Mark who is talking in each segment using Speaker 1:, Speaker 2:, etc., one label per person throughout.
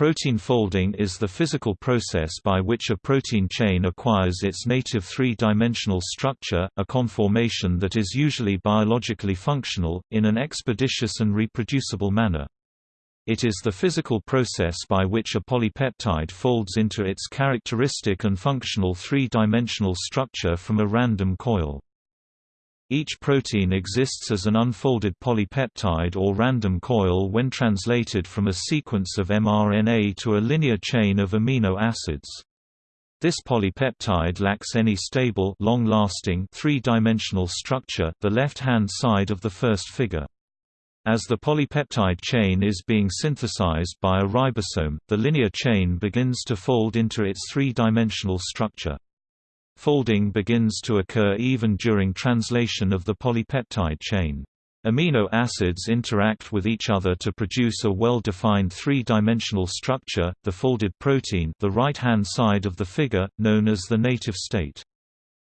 Speaker 1: Protein folding is the physical process by which a protein chain acquires its native three-dimensional structure, a conformation that is usually biologically functional, in an expeditious and reproducible manner. It is the physical process by which a polypeptide folds into its characteristic and functional three-dimensional structure from a random coil. Each protein exists as an unfolded polypeptide or random coil when translated from a sequence of mRNA to a linear chain of amino acids. This polypeptide lacks any stable long-lasting three-dimensional structure the left-hand side of the first figure. As the polypeptide chain is being synthesized by a ribosome, the linear chain begins to fold into its three-dimensional structure. Folding begins to occur even during translation of the polypeptide chain. Amino acids interact with each other to produce a well-defined three-dimensional structure, the folded protein the right-hand side of the figure, known as the native state.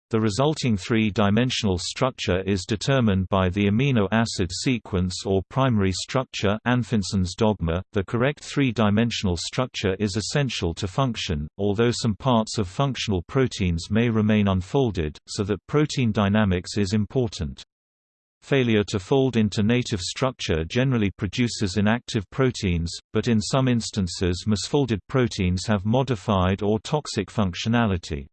Speaker 1: The resulting three-dimensional structure is determined by the amino acid sequence or primary structure Anfinsen's dogma. .The correct three-dimensional structure is essential to function, although some parts of functional proteins may remain unfolded, so that protein dynamics is important. Failure to fold into native structure generally produces inactive proteins, but in some instances misfolded proteins have modified or toxic functionality.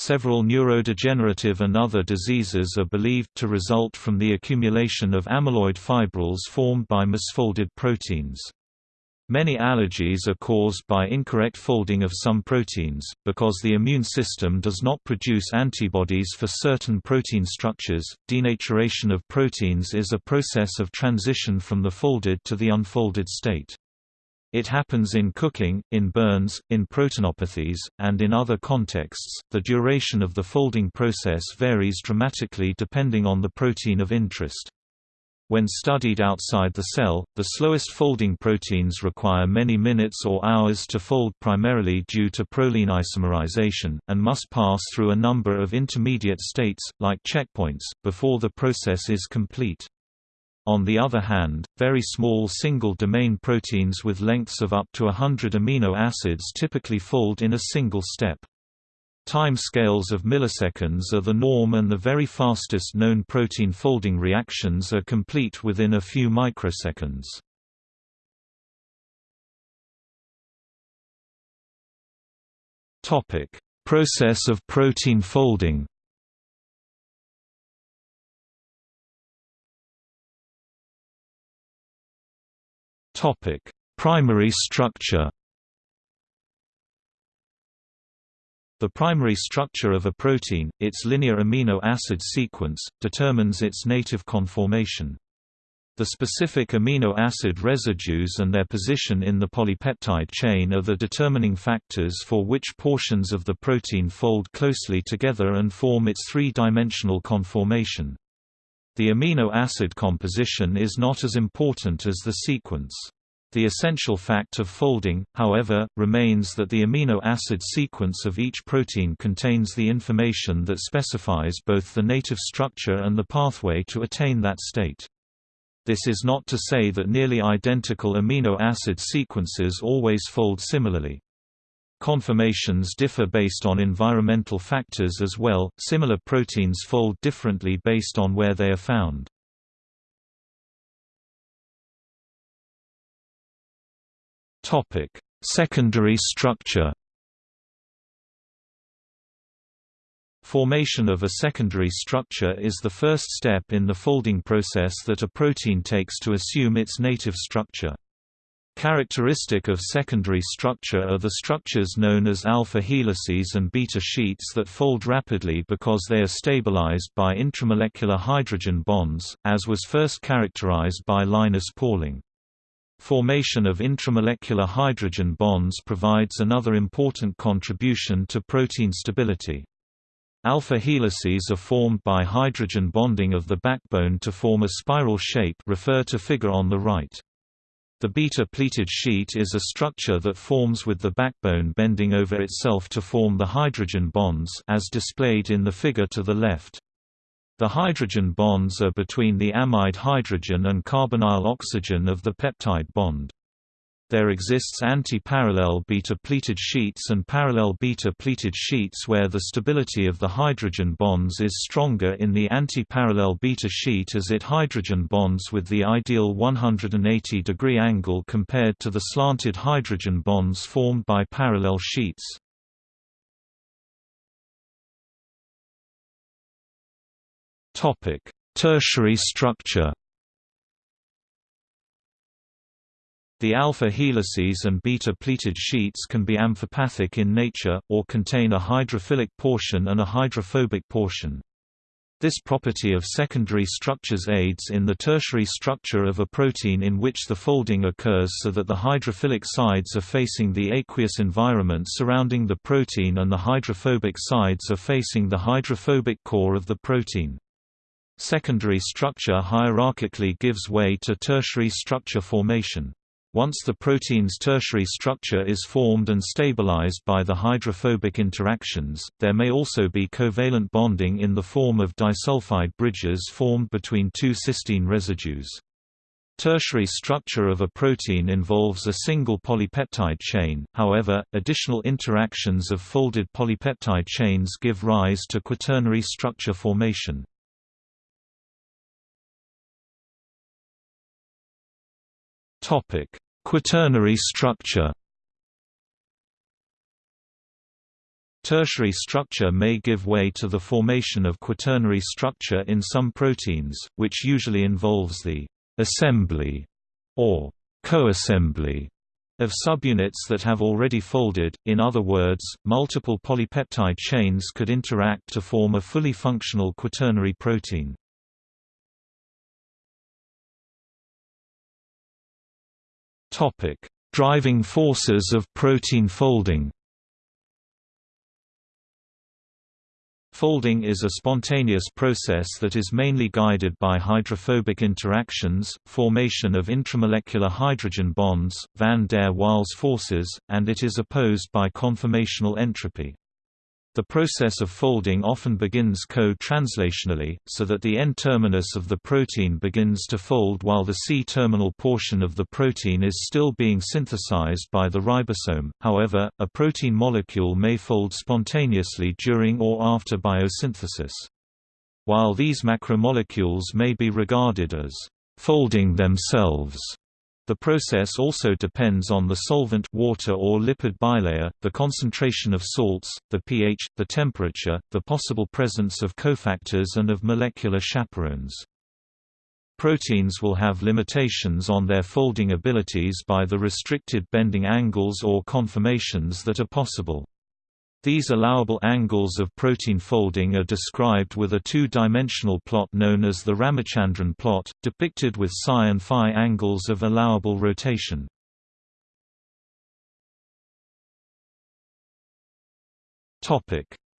Speaker 1: Several neurodegenerative and other diseases are believed to result from the accumulation of amyloid fibrils formed by misfolded proteins. Many allergies are caused by incorrect folding of some proteins, because the immune system does not produce antibodies for certain protein structures. Denaturation of proteins is a process of transition from the folded to the unfolded state. It happens in cooking, in burns, in proteinopathies, and in other contexts. The duration of the folding process varies dramatically depending on the protein of interest. When studied outside the cell, the slowest folding proteins require many minutes or hours to fold primarily due to proline isomerization, and must pass through a number of intermediate states, like checkpoints, before the process is complete. On the other hand, very small single-domain proteins with lengths of up to 100 amino acids typically fold in a single step. Time scales of milliseconds are the norm and the very fastest known protein folding reactions are complete within a few microseconds. Process of protein folding Topic: Primary structure. The primary structure of a protein, its linear amino acid sequence, determines its native conformation. The specific amino acid residues and their position in the polypeptide chain are the determining factors for which portions of the protein fold closely together and form its three-dimensional conformation. The amino acid composition is not as important as the sequence. The essential fact of folding, however, remains that the amino acid sequence of each protein contains the information that specifies both the native structure and the pathway to attain that state. This is not to say that nearly identical amino acid sequences always fold similarly. Conformations differ based on environmental factors as well, similar proteins fold differently based on where they are found. Secondary structure Formation of a secondary structure is the first step in the folding process that a protein takes to assume its native structure. Characteristic of secondary structure are the structures known as alpha helices and beta sheets that fold rapidly because they are stabilized by intramolecular hydrogen bonds, as was first characterized by Linus Pauling. Formation of intramolecular hydrogen bonds provides another important contribution to protein stability. Alpha helices are formed by hydrogen bonding of the backbone to form a spiral shape refer to figure on the right. The beta-pleated sheet is a structure that forms with the backbone bending over itself to form the hydrogen bonds as displayed in the figure to the left. The hydrogen bonds are between the amide hydrogen and carbonyl oxygen of the peptide bond. There exists anti-parallel beta-pleated sheets and parallel beta-pleated sheets where the stability of the hydrogen bonds is stronger in the anti-parallel beta sheet as it hydrogen bonds with the ideal 180 degree angle compared to the slanted hydrogen bonds formed by parallel sheets. Tertiary structure The alpha helices and beta pleated sheets can be amphipathic in nature, or contain a hydrophilic portion and a hydrophobic portion. This property of secondary structures aids in the tertiary structure of a protein in which the folding occurs so that the hydrophilic sides are facing the aqueous environment surrounding the protein and the hydrophobic sides are facing the hydrophobic core of the protein. Secondary structure hierarchically gives way to tertiary structure formation. Once the protein's tertiary structure is formed and stabilized by the hydrophobic interactions, there may also be covalent bonding in the form of disulfide bridges formed between two cysteine residues. Tertiary structure of a protein involves a single polypeptide chain, however, additional interactions of folded polypeptide chains give rise to quaternary structure formation. Topic: Quaternary structure. Tertiary structure may give way to the formation of quaternary structure in some proteins, which usually involves the assembly or co-assembly of subunits that have already folded, in other words, multiple polypeptide chains could interact to form a fully functional quaternary protein. Topic: Driving forces of protein folding. Folding is a spontaneous process that is mainly guided by hydrophobic interactions, formation of intramolecular hydrogen bonds, van der Waals forces, and it is opposed by conformational entropy. The process of folding often begins co-translationally, so that the N-terminus of the protein begins to fold while the C-terminal portion of the protein is still being synthesized by the ribosome. However, a protein molecule may fold spontaneously during or after biosynthesis. While these macromolecules may be regarded as folding themselves, the process also depends on the solvent water or lipid bilayer, the concentration of salts, the pH, the temperature, the possible presence of cofactors and of molecular chaperones. Proteins will have limitations on their folding abilities by the restricted bending angles or conformations that are possible. These allowable angles of protein folding are described with a two-dimensional plot known as the Ramachandran plot, depicted with psi and phi angles of allowable rotation.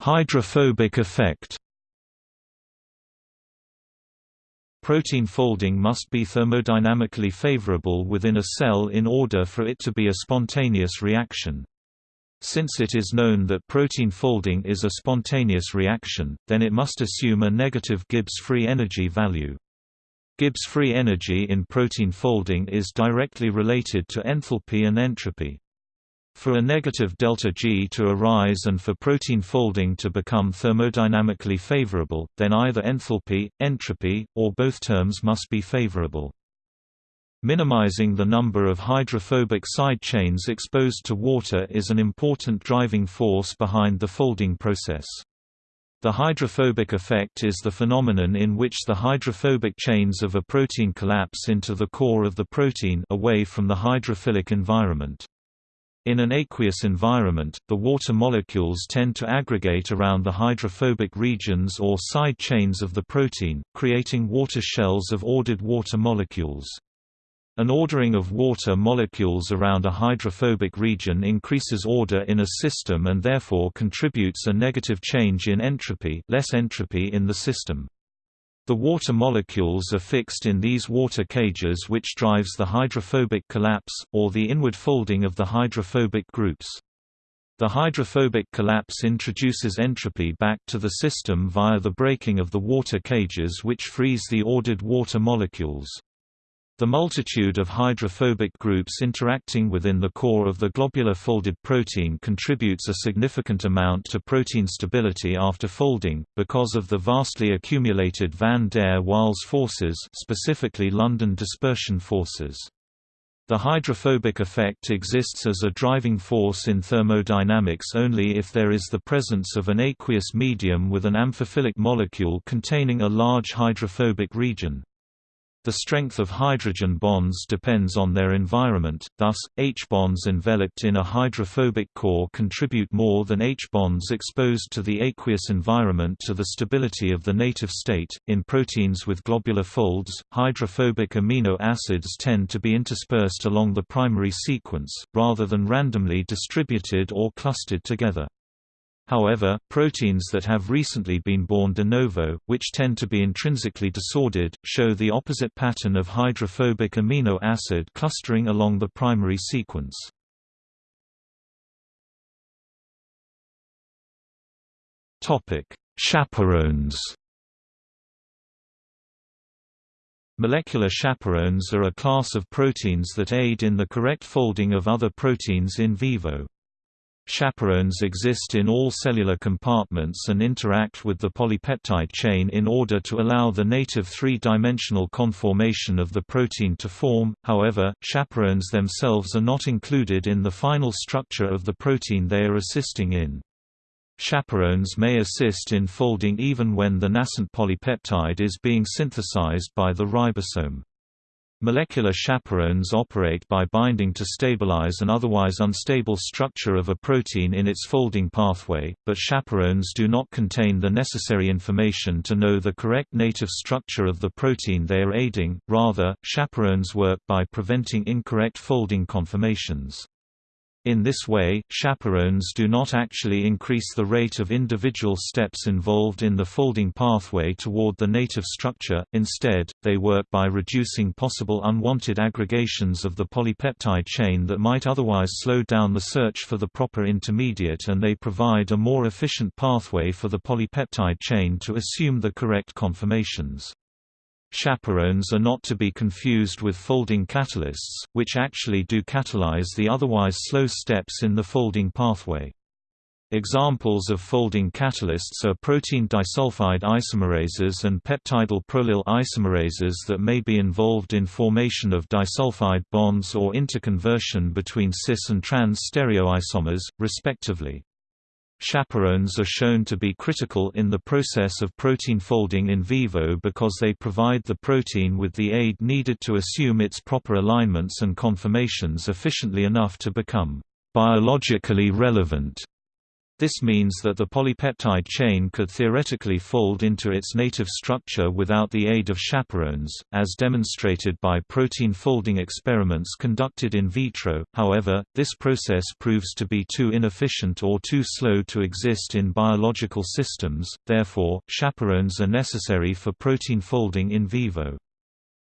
Speaker 1: Hydrophobic effect Protein folding must be thermodynamically favorable within a cell in order for it to be a spontaneous reaction. Since it is known that protein folding is a spontaneous reaction, then it must assume a negative Gibbs free energy value. Gibbs free energy in protein folding is directly related to enthalpy and entropy. For a negative delta G to arise and for protein folding to become thermodynamically favorable, then either enthalpy, entropy, or both terms must be favorable. Minimizing the number of hydrophobic side chains exposed to water is an important driving force behind the folding process. The hydrophobic effect is the phenomenon in which the hydrophobic chains of a protein collapse into the core of the protein away from the hydrophilic environment. In an aqueous environment, the water molecules tend to aggregate around the hydrophobic regions or side chains of the protein, creating water shells of ordered water molecules. An ordering of water molecules around a hydrophobic region increases order in a system and therefore contributes a negative change in entropy less entropy in the system. The water molecules are fixed in these water cages which drives the hydrophobic collapse, or the inward folding of the hydrophobic groups. The hydrophobic collapse introduces entropy back to the system via the breaking of the water cages which frees the ordered water molecules. The multitude of hydrophobic groups interacting within the core of the globular folded protein contributes a significant amount to protein stability after folding, because of the vastly accumulated van der Waals forces specifically London dispersion forces. The hydrophobic effect exists as a driving force in thermodynamics only if there is the presence of an aqueous medium with an amphiphilic molecule containing a large hydrophobic region. The strength of hydrogen bonds depends on their environment, thus, H-bonds enveloped in a hydrophobic core contribute more than H-bonds exposed to the aqueous environment to the stability of the native state. In proteins with globular folds, hydrophobic amino acids tend to be interspersed along the primary sequence, rather than randomly distributed or clustered together. However, proteins that have recently been born de novo, which tend to be intrinsically disordered, show the opposite pattern of hydrophobic amino acid clustering along the primary sequence. Chaperones Molecular chaperones are a class of proteins that aid in the correct folding of other proteins in vivo. Chaperones exist in all cellular compartments and interact with the polypeptide chain in order to allow the native three-dimensional conformation of the protein to form, however, chaperones themselves are not included in the final structure of the protein they are assisting in. Chaperones may assist in folding even when the nascent polypeptide is being synthesized by the ribosome. Molecular chaperones operate by binding to stabilize an otherwise unstable structure of a protein in its folding pathway, but chaperones do not contain the necessary information to know the correct native structure of the protein they are aiding, rather, chaperones work by preventing incorrect folding conformations. In this way, chaperones do not actually increase the rate of individual steps involved in the folding pathway toward the native structure, instead, they work by reducing possible unwanted aggregations of the polypeptide chain that might otherwise slow down the search for the proper intermediate and they provide a more efficient pathway for the polypeptide chain to assume the correct conformations. Chaperones are not to be confused with folding catalysts, which actually do catalyze the otherwise slow steps in the folding pathway. Examples of folding catalysts are protein disulfide isomerases and peptidyl prolyl isomerases that may be involved in formation of disulfide bonds or interconversion between cis and trans stereoisomers, respectively. Chaperones are shown to be critical in the process of protein folding in vivo because they provide the protein with the aid needed to assume its proper alignments and conformations efficiently enough to become biologically relevant. This means that the polypeptide chain could theoretically fold into its native structure without the aid of chaperones, as demonstrated by protein folding experiments conducted in vitro, however, this process proves to be too inefficient or too slow to exist in biological systems, therefore, chaperones are necessary for protein folding in vivo.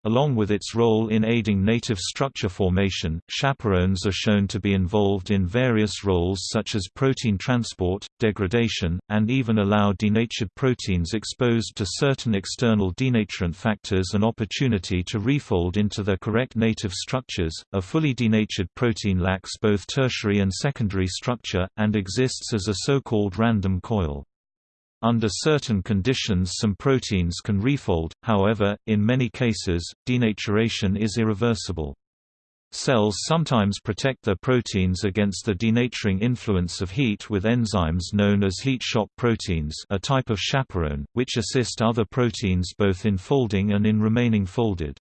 Speaker 1: Along with its role in aiding native structure formation, chaperones are shown to be involved in various roles such as protein transport, degradation, and even allow denatured proteins exposed to certain external denaturant factors an opportunity to refold into their correct native structures. A fully denatured protein lacks both tertiary and secondary structure, and exists as a so-called random coil. Under certain conditions some proteins can refold, however, in many cases, denaturation is irreversible. Cells sometimes protect their proteins against the denaturing influence of heat with enzymes known as heat shock proteins a type of chaperone, which assist other proteins both in folding and in remaining folded.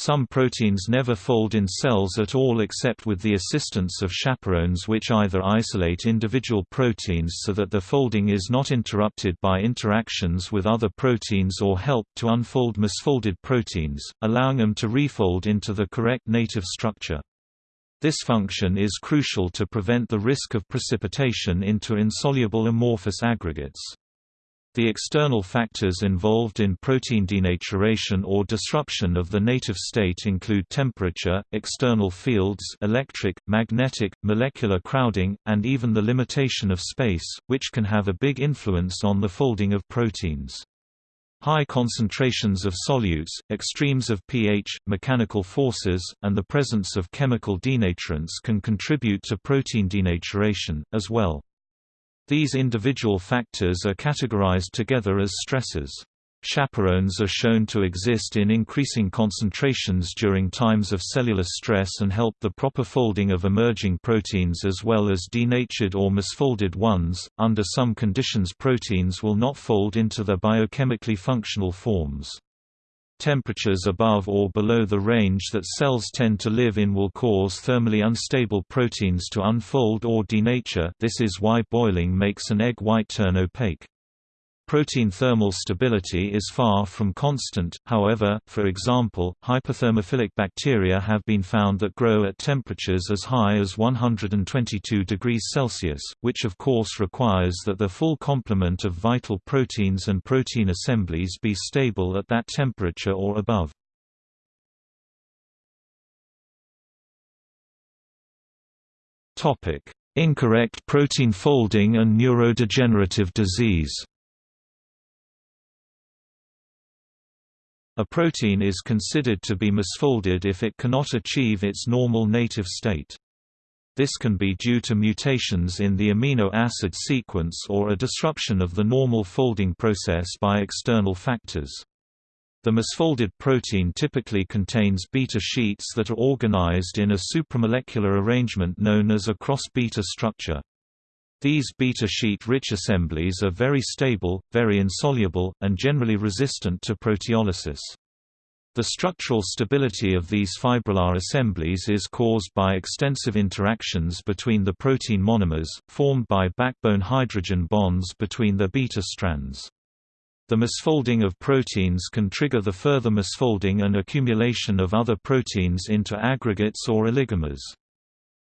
Speaker 1: Some proteins never fold in cells at all except with the assistance of chaperones which either isolate individual proteins so that the folding is not interrupted by interactions with other proteins or help to unfold misfolded proteins, allowing them to refold into the correct native structure. This function is crucial to prevent the risk of precipitation into insoluble amorphous aggregates. The external factors involved in protein denaturation or disruption of the native state include temperature, external fields electric, magnetic, molecular crowding, and even the limitation of space, which can have a big influence on the folding of proteins. High concentrations of solutes, extremes of pH, mechanical forces, and the presence of chemical denaturants can contribute to protein denaturation, as well. These individual factors are categorized together as stressors. Chaperones are shown to exist in increasing concentrations during times of cellular stress and help the proper folding of emerging proteins as well as denatured or misfolded ones. Under some conditions, proteins will not fold into their biochemically functional forms. Temperatures above or below the range that cells tend to live in will cause thermally unstable proteins to unfold or denature this is why boiling makes an egg white turn opaque. Protein thermal stability is far from constant, however, for example, hyperthermophilic bacteria have been found that grow at temperatures as high as 122 degrees Celsius, which of course requires that the full complement of vital proteins and protein assemblies be stable at that temperature or above. Incorrect protein folding and neurodegenerative disease A protein is considered to be misfolded if it cannot achieve its normal native state. This can be due to mutations in the amino acid sequence or a disruption of the normal folding process by external factors. The misfolded protein typically contains beta sheets that are organized in a supramolecular arrangement known as a cross-beta structure. These beta sheet-rich assemblies are very stable, very insoluble, and generally resistant to proteolysis. The structural stability of these fibrillar assemblies is caused by extensive interactions between the protein monomers, formed by backbone hydrogen bonds between the beta strands. The misfolding of proteins can trigger the further misfolding and accumulation of other proteins into aggregates or oligomers.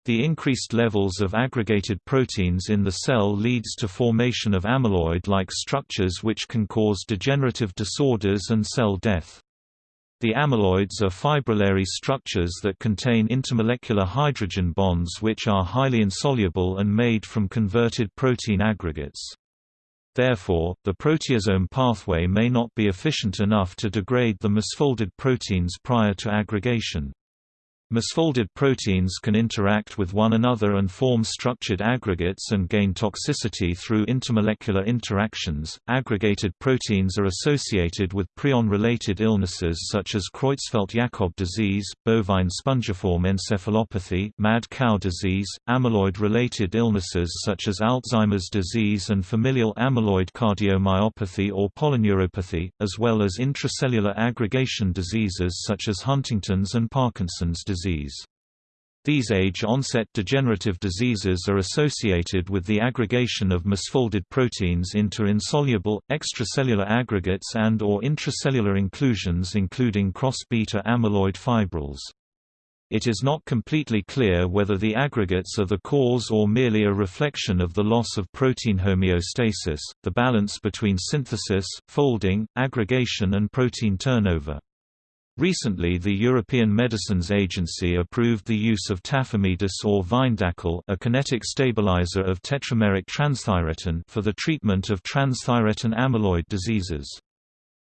Speaker 1: The increased levels of aggregated proteins in the cell leads to formation of amyloid-like structures which can cause degenerative disorders and cell death. The amyloids are fibrillary structures that contain intermolecular hydrogen bonds which are highly insoluble and made from converted protein aggregates. Therefore, the proteasome pathway may not be efficient enough to degrade the misfolded proteins prior to aggregation. Misfolded proteins can interact with one another and form structured aggregates and gain toxicity through intermolecular interactions. Aggregated proteins are associated with prion-related illnesses such as Creutzfeldt-Jakob disease, bovine spongiform encephalopathy, mad cow disease, amyloid-related illnesses such as Alzheimer's disease and familial amyloid cardiomyopathy or polyneuropathy, as well as intracellular aggregation diseases such as Huntington's and Parkinson's disease disease. These age-onset degenerative diseases are associated with the aggregation of misfolded proteins into insoluble, extracellular aggregates and or intracellular inclusions including cross-beta amyloid fibrils. It is not completely clear whether the aggregates are the cause or merely a reflection of the loss of protein homeostasis, the balance between synthesis, folding, aggregation and protein turnover. Recently the European Medicines Agency approved the use of tafamidis or Vyndaqel a kinetic stabilizer of tetrameric transthyretin for the treatment of transthyretin amyloid diseases.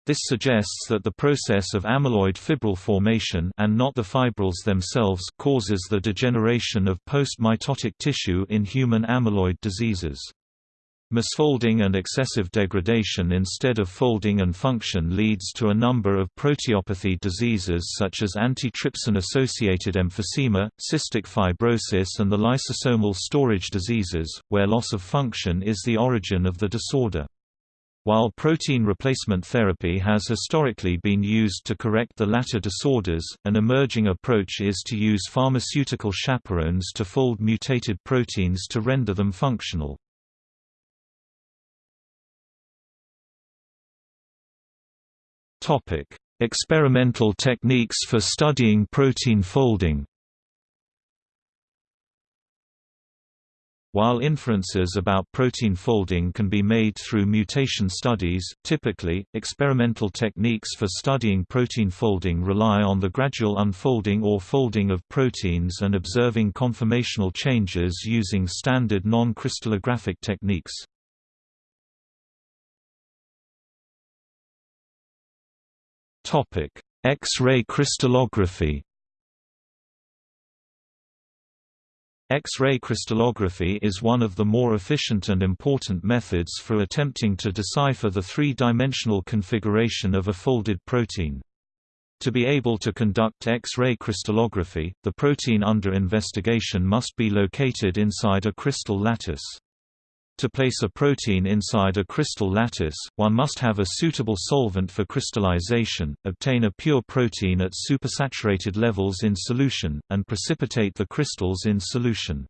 Speaker 1: This suggests that the process of amyloid fibril formation and not the fibrils themselves causes the degeneration of post-mitotic tissue in human amyloid diseases. Misfolding and excessive degradation instead of folding and function leads to a number of proteopathy diseases such as antitrypsin-associated emphysema, cystic fibrosis and the lysosomal storage diseases, where loss of function is the origin of the disorder. While protein replacement therapy has historically been used to correct the latter disorders, an emerging approach is to use pharmaceutical chaperones to fold mutated proteins to render them functional. Topic: Experimental techniques for studying protein folding. While inferences about protein folding can be made through mutation studies, typically, experimental techniques for studying protein folding rely on the gradual unfolding or folding of proteins and observing conformational changes using standard non-crystallographic techniques. X-ray crystallography X-ray crystallography is one of the more efficient and important methods for attempting to decipher the three-dimensional configuration of a folded protein. To be able to conduct X-ray crystallography, the protein under investigation must be located inside a crystal lattice. To place a protein inside a crystal lattice, one must have a suitable solvent for crystallization, obtain a pure protein at supersaturated levels in solution, and precipitate the crystals in solution.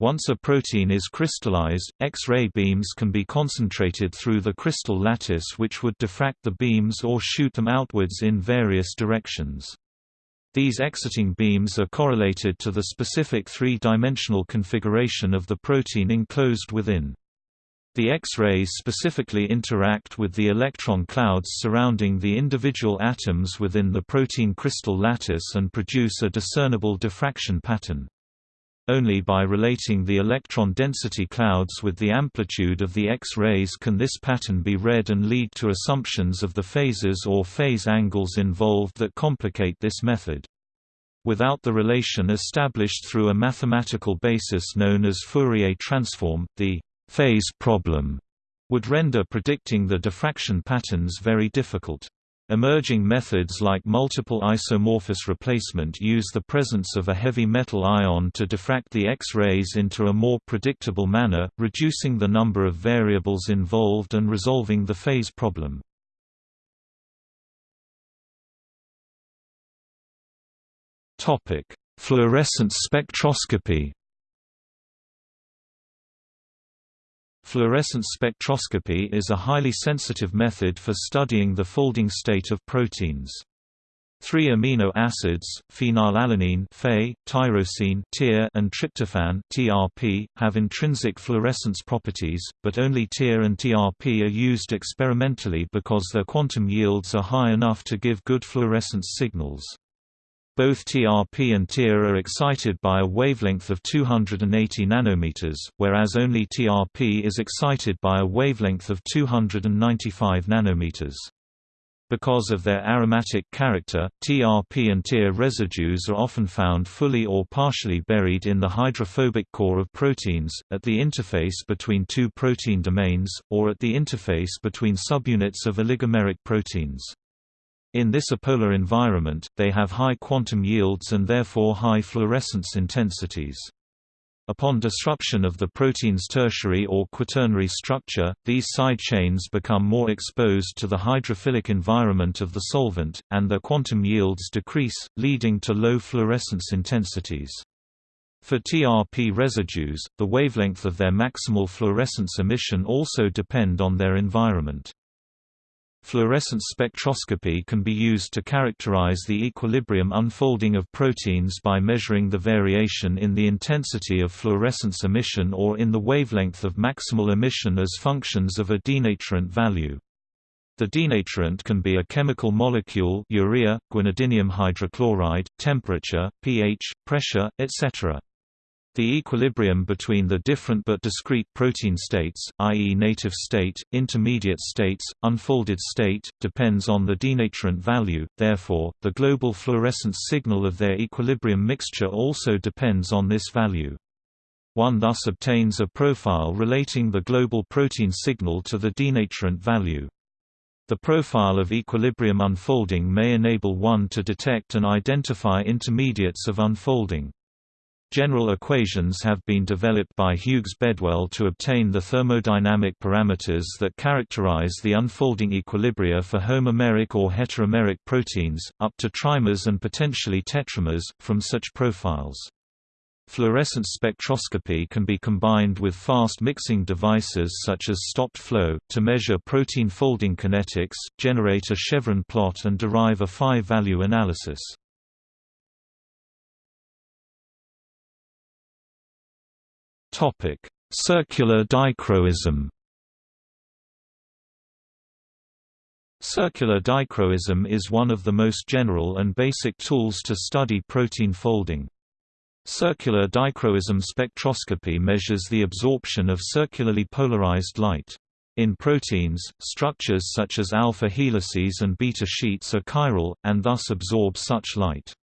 Speaker 1: Once a protein is crystallized, X-ray beams can be concentrated through the crystal lattice which would diffract the beams or shoot them outwards in various directions. These exiting beams are correlated to the specific three-dimensional configuration of the protein enclosed within. The X-rays specifically interact with the electron clouds surrounding the individual atoms within the protein crystal lattice and produce a discernible diffraction pattern. Only by relating the electron density clouds with the amplitude of the X-rays can this pattern be read and lead to assumptions of the phases or phase angles involved that complicate this method. Without the relation established through a mathematical basis known as Fourier transform, the phase problem would render predicting the diffraction patterns very difficult. Emerging methods like multiple isomorphous replacement use the presence of a heavy metal ion to diffract the X-rays into a more predictable manner, reducing the number of variables involved and resolving the phase problem. Fluorescence spectroscopy Fluorescence spectroscopy is a highly sensitive method for studying the folding state of proteins. Three amino acids, phenylalanine Phe, tyrosine TYR, and tryptophan TRP, have intrinsic fluorescence properties, but only TYR and TRP are used experimentally because their quantum yields are high enough to give good fluorescence signals. Both TRP and TYR are excited by a wavelength of 280 nanometers, whereas only TRP is excited by a wavelength of 295 nanometers. Because of their aromatic character, TRP and TYR residues are often found fully or partially buried in the hydrophobic core of proteins, at the interface between two protein domains, or at the interface between subunits of oligomeric proteins. In this apolar environment, they have high quantum yields and therefore high fluorescence intensities. Upon disruption of the protein's tertiary or quaternary structure, these side chains become more exposed to the hydrophilic environment of the solvent, and their quantum yields decrease, leading to low fluorescence intensities. For TRP residues, the wavelength of their maximal fluorescence emission also depend on their environment. Fluorescence spectroscopy can be used to characterize the equilibrium unfolding of proteins by measuring the variation in the intensity of fluorescence emission or in the wavelength of maximal emission as functions of a denaturant value. The denaturant can be a chemical molecule urea, guanidinium hydrochloride, temperature, pH, pressure, etc. The equilibrium between the different but discrete protein states, i.e. native state, intermediate states, unfolded state, depends on the denaturant value, therefore, the global fluorescence signal of their equilibrium mixture also depends on this value. One thus obtains a profile relating the global protein signal to the denaturant value. The profile of equilibrium unfolding may enable one to detect and identify intermediates of unfolding. General equations have been developed by Hugues Bedouelle to obtain the thermodynamic parameters that characterize the unfolding equilibria for homomeric or heteromeric proteins, up to trimers and potentially tetramers, from such profiles. Fluorescence spectroscopy can be combined with fast mixing devices such as stopped flow, to measure protein folding kinetics, generate a chevron plot and derive a phi-value analysis. Topic: Circular dichroism. Circular dichroism is one of the most general and basic tools to study protein folding. Circular dichroism spectroscopy measures the absorption of circularly polarized light. In proteins, structures such as alpha helices and beta sheets are chiral, and thus absorb such light.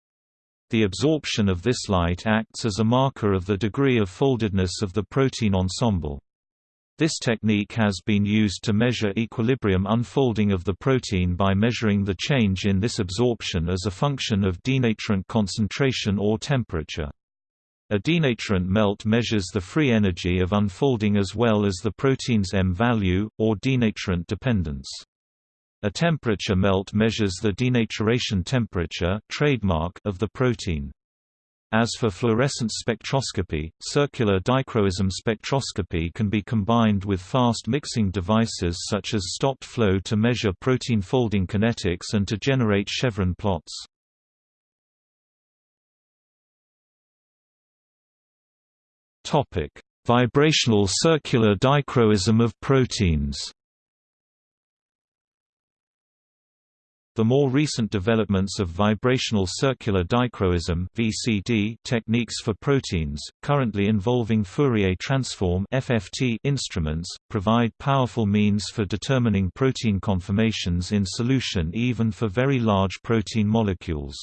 Speaker 1: The absorption of this light acts as a marker of the degree of foldedness of the protein ensemble. This technique has been used to measure equilibrium unfolding of the protein by measuring the change in this absorption as a function of denaturant concentration or temperature. A denaturant melt measures the free energy of unfolding as well as the protein's M value, or denaturant dependence. A temperature melt measures the denaturation temperature trademark of the protein. As for fluorescence spectroscopy, circular dichroism spectroscopy can be combined with fast mixing devices such as stopped flow to measure protein folding kinetics and to generate chevron plots. Vibrational circular dichroism of proteins The more recent developments of vibrational circular dichroism (VCD) techniques for proteins, currently involving Fourier transform (FFT) instruments, provide powerful means for determining protein conformations in solution even for very large protein molecules.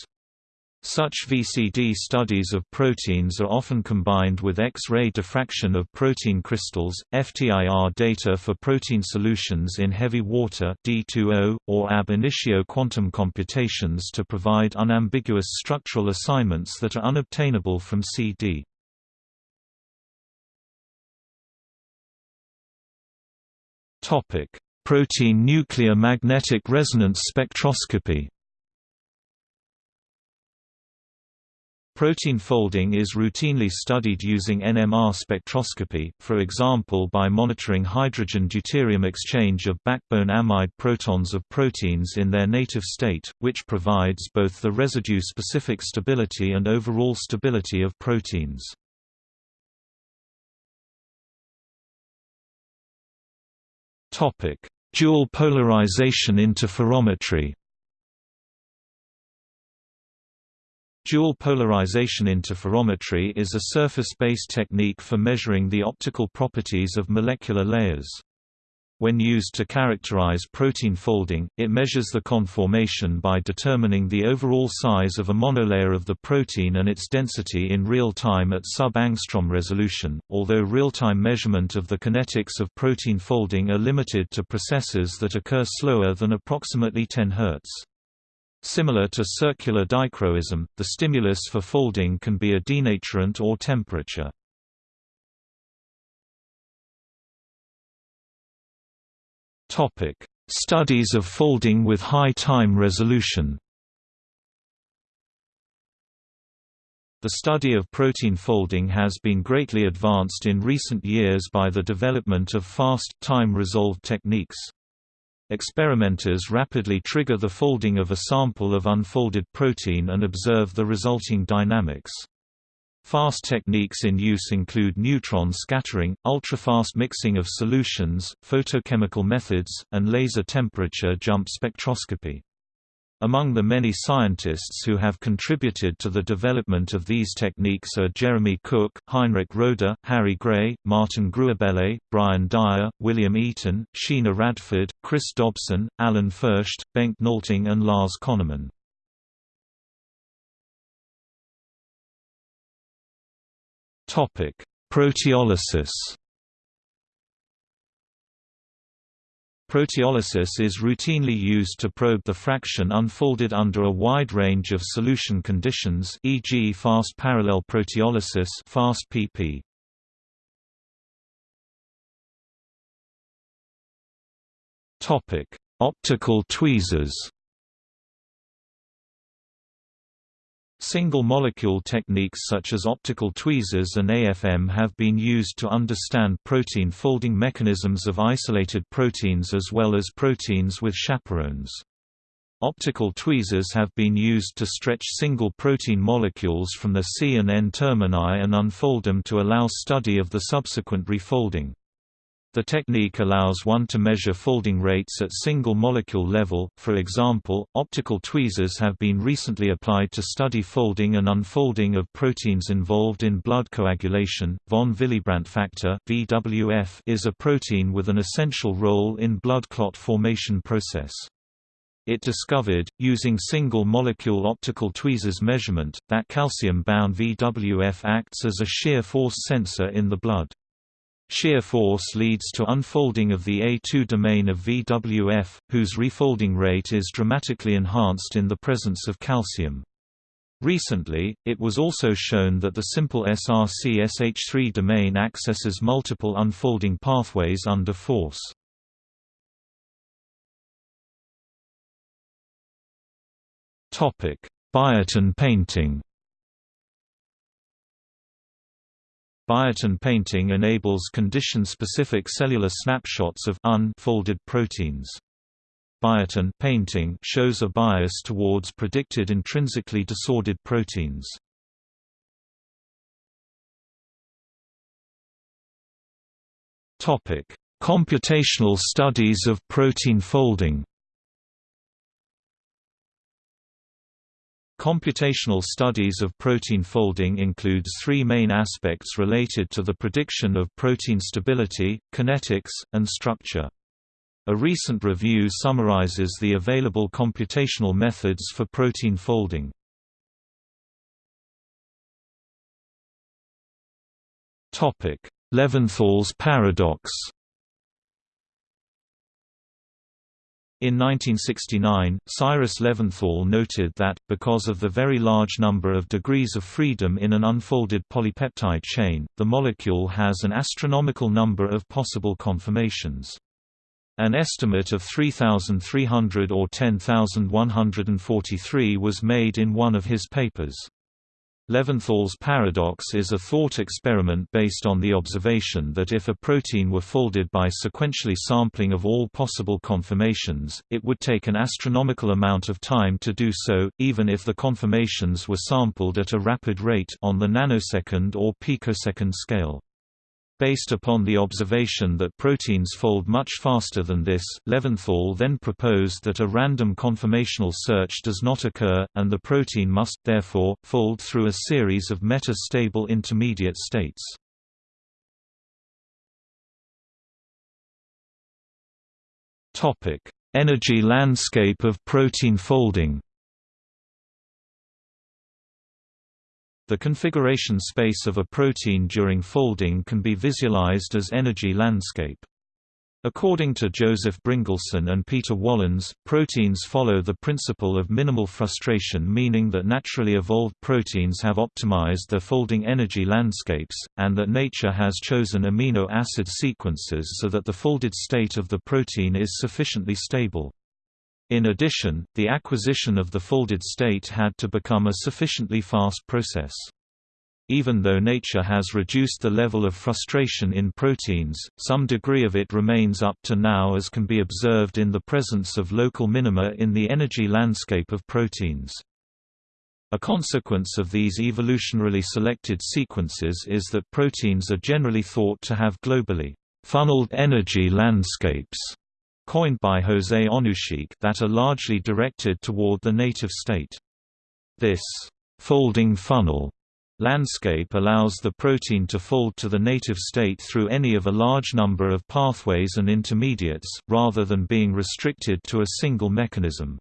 Speaker 1: Such VCD studies of proteins are often combined with X-ray diffraction of protein crystals, FTIR data for protein solutions in heavy water D2O, or ab initio quantum computations to provide unambiguous structural assignments that are unobtainable from CD. Protein nuclear magnetic resonance spectroscopy Protein folding is routinely studied using NMR spectroscopy, for example by monitoring hydrogen-deuterium exchange of backbone amide protons of proteins in their native state, which provides both the residue-specific stability and overall stability of proteins. Dual polarization interferometry Dual polarization interferometry is a surface-based technique for measuring the optical properties of molecular layers. When used to characterize protein folding, it measures the conformation by determining the overall size of a monolayer of the protein and its density in real time at sub-angstrom resolution, although real-time measurement of the kinetics of protein folding are limited to processes that occur slower than approximately 10 Hz. Similar to circular dichroism, the stimulus for folding can be a denaturant or temperature. Studies of folding with high time resolution The study of protein folding has been greatly advanced in recent years by the development of fast, time-resolved techniques. Experimenters rapidly trigger the folding of a sample of unfolded protein and observe the resulting dynamics. Fast techniques in use include neutron scattering, ultrafast mixing of solutions, photochemical methods, and laser temperature jump spectroscopy. Among the many scientists who have contributed to the development of these techniques are Jeremy Cook, Heinrich Roder, Harry Gray, Martin Gruebele, Brian Dyer, William Eaton, Sheena Radford, Chris Dobson, Alan Fersht, Bengt Nolting and Lars Konermann. Proteolysis Proteolysis is routinely used to probe the fraction unfolded under a wide range of solution conditions e.g. fast parallel proteolysis fast PP. Topic: Optical tweezers Single-molecule techniques such as optical tweezers and AFM have been used to understand protein folding mechanisms of isolated proteins as well as proteins with chaperones. Optical tweezers have been used to stretch single protein molecules from the C and N termini and unfold them to allow study of the subsequent refolding. The technique allows one to measure folding rates at single molecule level, for example, optical tweezers have been recently applied to study folding and unfolding of proteins involved in blood coagulation. Von Willebrand factor (VWF) is a protein with an essential role in blood clot formation process. It discovered, using single-molecule optical tweezers measurement, that calcium-bound VWF acts as a shear force sensor in the blood. Shear force leads to unfolding of the A2 domain of VWF, whose refolding rate is dramatically enhanced in the presence of calcium. Recently, it was also shown that the simple SRC-SH3 domain accesses multiple unfolding pathways under force. Biotin painting Biotin painting enables condition-specific cellular snapshots of unfolded proteins. Biotin painting shows a bias towards predicted intrinsically disordered proteins. Topic: Computational studies of protein folding. Computational studies of protein folding includes three main aspects related to the prediction of protein stability, kinetics, and structure. A recent review summarizes the available computational methods for protein folding. Levinthal's paradox In 1969, Cyrus Levinthal noted that, because of the very large number of degrees of freedom in an unfolded polypeptide chain, the molecule has an astronomical number of possible conformations. An estimate of 3,300 or 10,143 was made in one of his papers. Levinthal's paradox is a thought experiment based on the observation that if a protein were folded by sequentially sampling of all possible conformations, it would take an astronomical amount of time to do so, even if the conformations were sampled at a rapid rate on the nanosecond or picosecond scale. Based upon the observation that proteins fold much faster than this, Levinthal then proposed that a random conformational search does not occur, and the protein must, therefore, fold through a series of meta-stable intermediate states. Energy landscape of protein folding The configuration space of a protein during folding can be visualized as energy landscape. According to Joseph Bryngelson and Peter Wolynes, proteins follow the principle of minimal frustration meaning that naturally evolved proteins have optimized their folding energy landscapes, and that nature has chosen amino acid sequences so that the folded state of the protein is sufficiently stable. In addition, the acquisition of the folded state had to become a sufficiently fast process. Even though nature has reduced the level of frustration in proteins, some degree of it remains up to now as can be observed in the presence of local minima in the energy landscape of proteins. A consequence of these evolutionarily selected sequences is that proteins are generally thought to have globally funneled energy landscapes coined by José Onuchic that are largely directed toward the native state. This folding funnel landscape allows the protein to fold to the native state through any of a large number of pathways and intermediates, rather than being restricted to a single mechanism.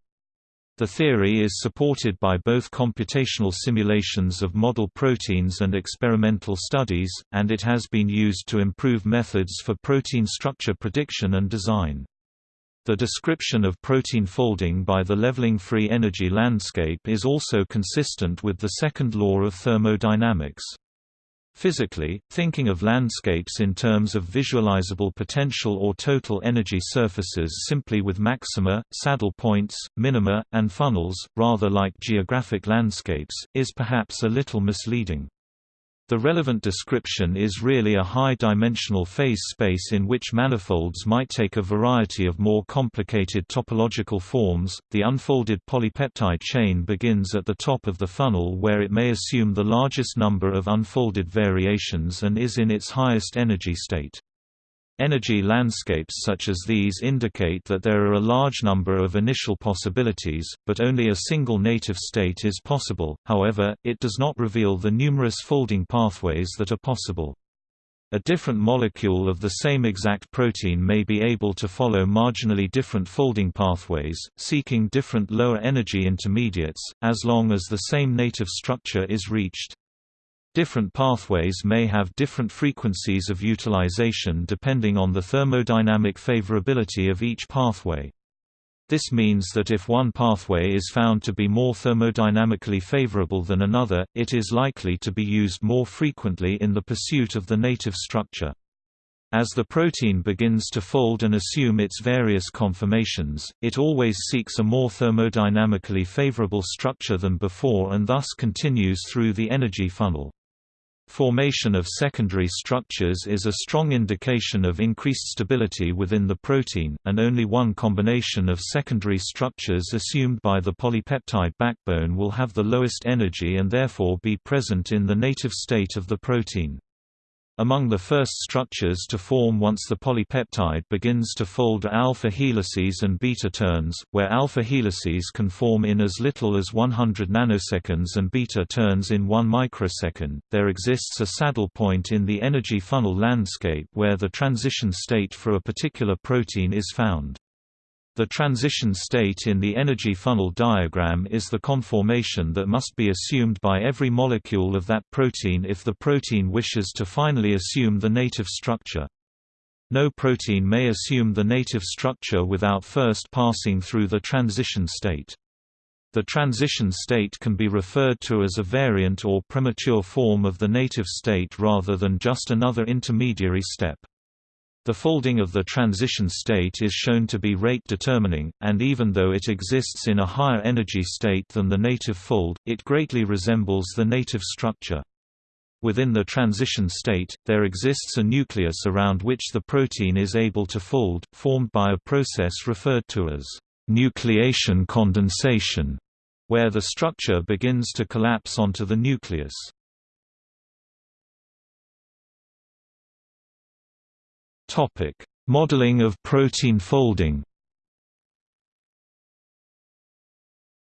Speaker 1: The theory is supported by both computational simulations of model proteins and experimental studies, and it has been used to improve methods for protein structure prediction and design. The description of protein folding by the leveling free energy landscape is also consistent with the second law of thermodynamics. Physically, thinking of landscapes in terms of visualizable potential or total energy surfaces simply with maxima, saddle points, minima, and funnels, rather like geographic landscapes, is perhaps a little misleading. The relevant description is really a high-dimensional phase space in which manifolds might take a variety of more complicated topological forms. The unfolded polypeptide chain begins at the top of the funnel where it may assume the largest number of unfolded variations and is in its highest energy state. Energy landscapes such as these indicate that there are a large number of initial possibilities, but only a single native state is possible, however, it does not reveal the numerous folding pathways that are possible. A different molecule of the same exact protein may be able to follow marginally different folding pathways, seeking different lower energy intermediates, as long as the same native structure is reached. Different pathways may have different frequencies of utilization depending on the thermodynamic favorability of each pathway. This means that if one pathway is found to be more thermodynamically favorable than another, it is likely to be used more frequently in the pursuit of the native structure. As the protein begins to fold and assume its various conformations, it always seeks a more thermodynamically favorable structure than before and thus continues through the energy funnel. Formation of secondary structures is a strong indication of increased stability within the protein, and only one combination of secondary structures assumed by the polypeptide backbone will have the lowest energy and therefore be present in the native state of the protein. Among the first structures to form once the polypeptide begins to fold are alpha helices and beta turns, where alpha helices can form in as little as 100 nanoseconds and beta turns in 1 microsecond. There exists a saddle point in the energy funnel landscape where the transition state for a particular protein is found. The transition state in the energy funnel diagram is the conformation that must be assumed by every molecule of that protein if the protein wishes to finally assume the native structure. No protein may assume the native structure without first passing through the transition state. The transition state can be referred to as a variant or premature form of the native state rather than just another intermediary step. The folding of the transition state is shown to be rate determining, and even though it exists in a higher energy state than the native fold, it greatly resembles the native structure. Within the transition state, there exists a nucleus around which the protein is able to fold, formed by a process referred to as nucleation condensation, where the structure begins to collapse onto the nucleus. Topic: Modeling of protein folding.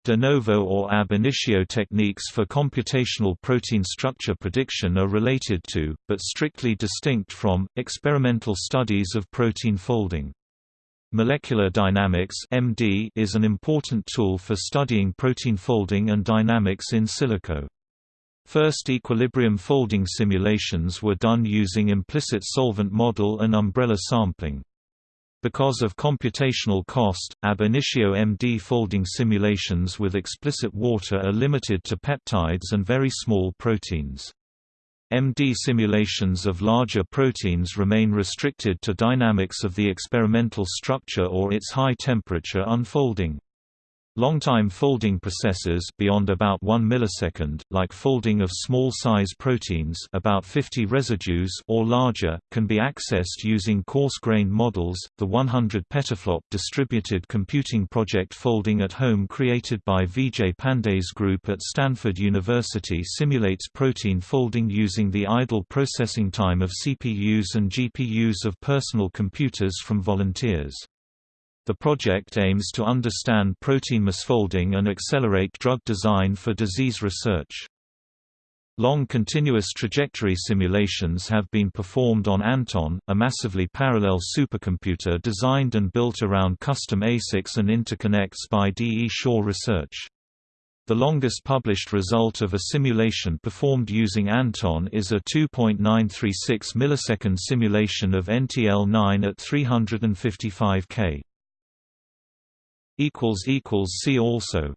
Speaker 1: De novo or ab initio techniques for computational protein structure prediction are related to, but strictly distinct from, experimental studies of protein folding. Molecular dynamics (MD) is an important tool for studying protein folding and dynamics in silico. First equilibrium folding simulations were done using implicit solvent model and umbrella sampling. Because of computational cost, ab initio MD folding simulations with explicit water are limited to peptides and very small proteins. MD simulations of larger proteins remain restricted to dynamics of the experimental structure or its high temperature unfolding. Long-time folding processes beyond about 1 millisecond, like folding of small-size proteins about 50 residues or larger, can be accessed using coarse-grained models. The 100 petaflop distributed computing project Folding at Home created by Vijay Pande's group at Stanford University simulates protein folding using the idle processing time of CPUs and GPUs of personal computers from volunteers. The project aims to understand protein misfolding and accelerate drug design for disease research. Long continuous trajectory simulations have been performed on Anton, a massively parallel supercomputer designed and built around custom ASICs and interconnects by D. E. Shaw Research. The longest published result of a simulation performed using Anton is a 2.936 millisecond simulation of NTL9 at 355 K. See also